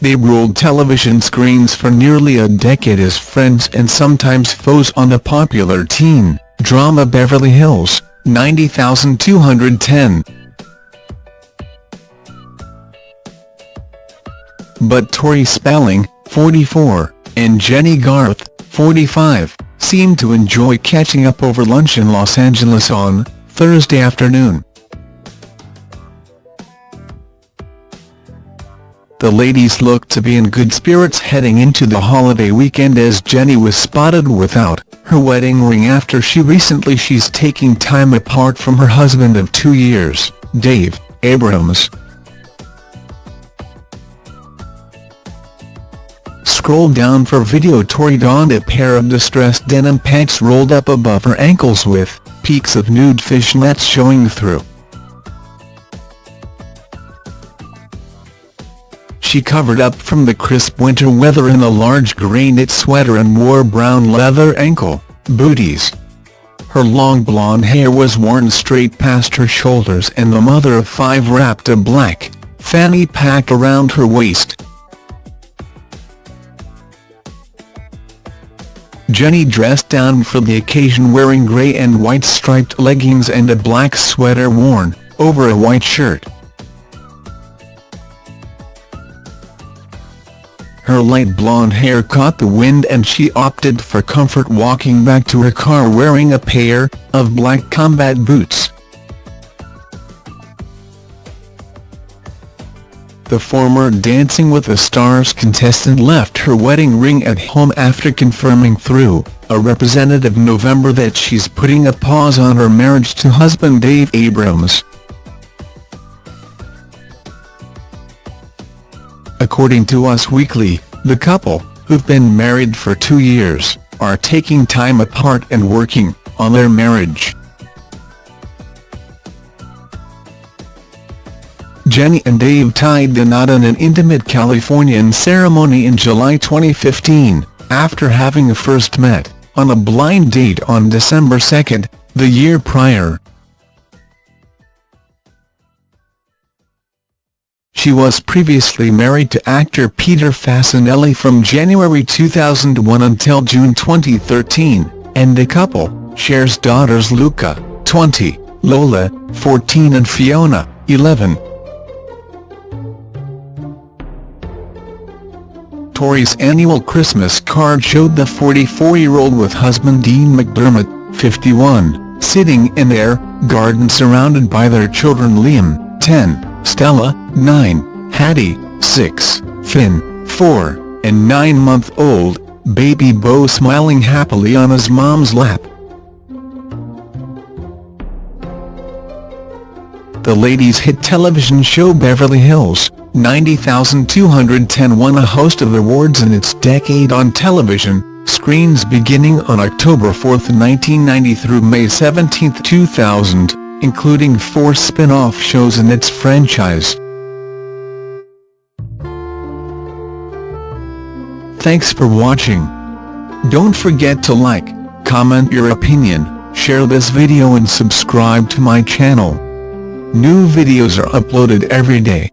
they ruled television screens for nearly a decade as friends and sometimes foes on the popular teen drama Beverly Hills, 90210. But Tori Spelling, 44, and Jennie Garth, 45, seemed to enjoy catching up over lunch in Los Angeles on Thursday afternoon. The ladies looked to be in good spirits heading into the holiday weekend as Jennie was spotted without her wedding ring after she recently she's taking time apart from her husband of two years, Dave Abrams. Scroll down for video Tori donned a pair of distressed denim pants rolled up above her ankles with peaks of nude fishnets showing through. She covered up from the crisp winter weather in a large grey knit sweater and wore brown leather ankle booties. Her long blonde hair was worn straight past her shoulders and the mother of five wrapped a black fanny pack around her waist. Jennie dressed down for the occasion wearing grey and white striped leggings and a black sweater worn over a white shirt. Her light blonde hair caught the wind and she opted for comfort walking back to her car wearing a pair of black combat boots. The former Dancing with the Stars contestant left her wedding ring at home after confirming through a representative November that she's putting a pause on her marriage to husband Dave Abrams. According to Us Weekly, the couple, who've been married for two years, are taking time apart and working on their marriage. Jennie and Dave tied the knot in an intimate Californian ceremony in July 2015, after having first met on a blind date on December 2, the year prior. She was previously married to actor Peter Facinelli from January 2001 until June 2013, and the couple shares daughters Luca, 20, Lola, 14 and Fiona, 11. Tori's annual Christmas card showed the 44-year-old with husband Dean McDermott, 51, sitting in their garden surrounded by their children Liam, 10, Stella, 9, Hattie, 6, Finn, 4, and 9-month-old, baby Beau smiling happily on his mom's lap. The ladies' hit television show Beverly Hills, 90210 won a host of awards in its decade on television, screens beginning on October 4, 1990 through May 17, 2000 including four spin-off shows in its franchise. Thanks for watching. Don't forget to like, comment your opinion, share this video and subscribe to my channel. New videos are uploaded every day.